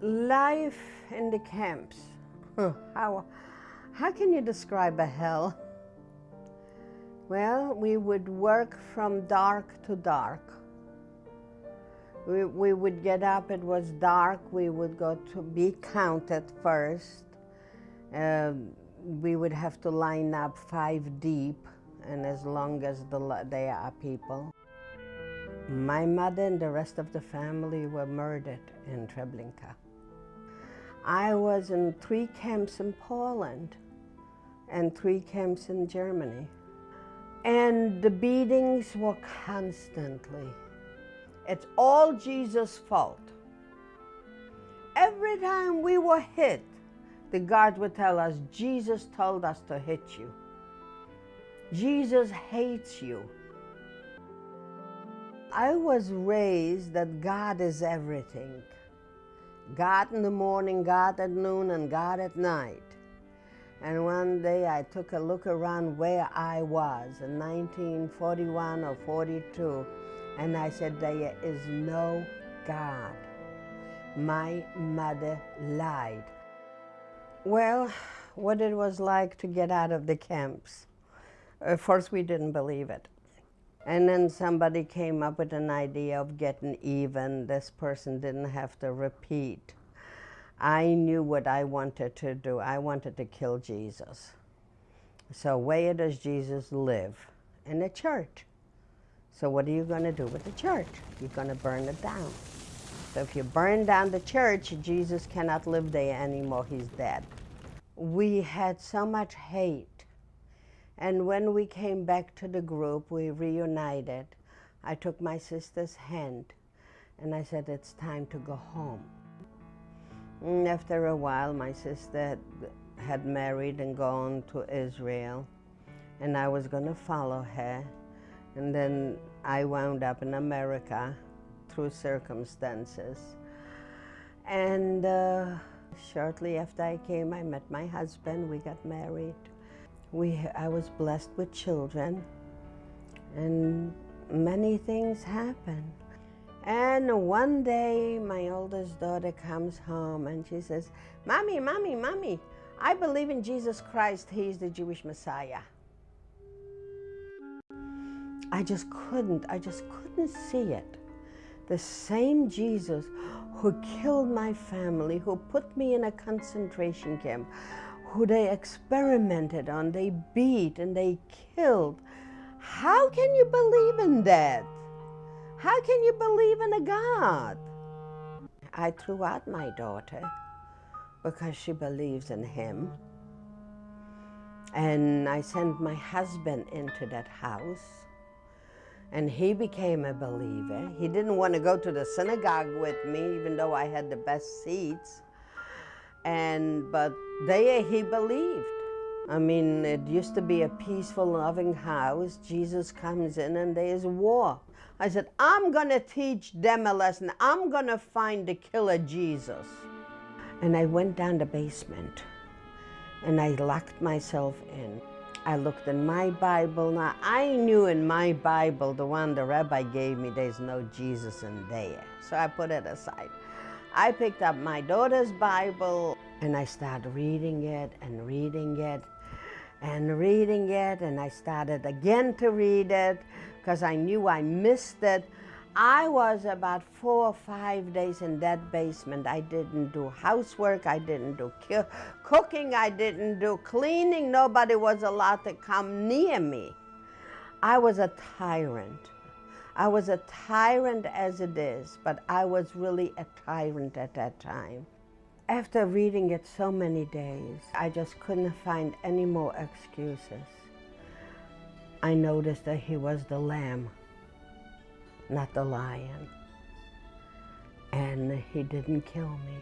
Life in the camps. How, how can you describe a hell? Well, we would work from dark to dark. We, we would get up, it was dark, we would go to be counted first. Um, we would have to line up five deep, and as long as the, there are people. My mother and the rest of the family were murdered in Treblinka. I was in three camps in Poland and three camps in Germany. And the beatings were constantly. It's all Jesus' fault. Every time we were hit, the guard would tell us, Jesus told us to hit you. Jesus hates you. I was raised that God is everything. God in the morning, God at noon, and God at night. And one day I took a look around where I was in 1941 or 42, and I said, There is no God. My mother lied. Well, what it was like to get out of the camps. Of course, we didn't believe it. And then somebody came up with an idea of getting even. This person didn't have to repeat. I knew what I wanted to do. I wanted to kill Jesus. So where does Jesus live? In the church. So what are you going to do with the church? You're going to burn it down. So if you burn down the church, Jesus cannot live there anymore. He's dead. We had so much hate and when we came back to the group, we reunited. I took my sister's hand and I said, it's time to go home. And after a while, my sister had married and gone to Israel, and I was going to follow her. And then I wound up in America through circumstances. And uh, shortly after I came, I met my husband. We got married we, I was blessed with children and many things happened. And one day my oldest daughter comes home and she says, Mommy, Mommy, Mommy, I believe in Jesus Christ. He's the Jewish Messiah. I just couldn't, I just couldn't see it. The same Jesus who killed my family, who put me in a concentration camp, who they experimented on, they beat and they killed. How can you believe in that? How can you believe in a God? I threw out my daughter because she believes in him. And I sent my husband into that house and he became a believer. He didn't want to go to the synagogue with me, even though I had the best seats. And, but there he believed. I mean, it used to be a peaceful, loving house. Jesus comes in and there's war. I said, I'm going to teach them a lesson. I'm going to find the killer Jesus. And I went down the basement and I locked myself in. I looked in my Bible. Now, I knew in my Bible, the one the rabbi gave me, there's no Jesus in there. So I put it aside. I picked up my daughter's Bible and I started reading it and reading it and reading it and I started again to read it because I knew I missed it. I was about four or five days in that basement. I didn't do housework, I didn't do cooking, I didn't do cleaning. Nobody was allowed to come near me. I was a tyrant. I was a tyrant as it is, but I was really a tyrant at that time. After reading it so many days, I just couldn't find any more excuses. I noticed that he was the lamb, not the lion. And he didn't kill me.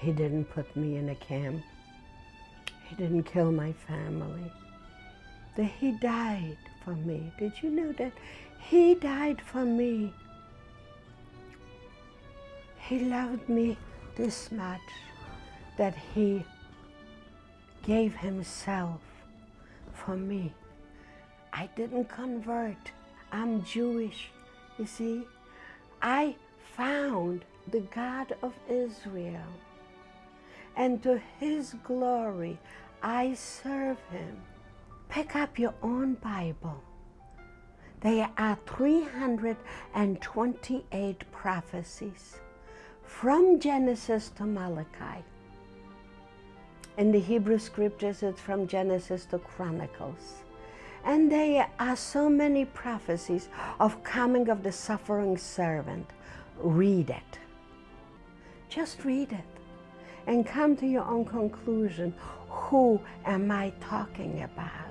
He didn't put me in a camp. He didn't kill my family. That he died for me. Did you know that? He died for me. He loved me this much that he gave himself for me. I didn't convert. I'm Jewish, you see. I found the God of Israel, and to his glory I serve him. Pick up your own Bible. There are 328 prophecies from Genesis to Malachi. In the Hebrew scriptures, it's from Genesis to Chronicles. And there are so many prophecies of coming of the suffering servant. Read it. Just read it and come to your own conclusion. Who am I talking about?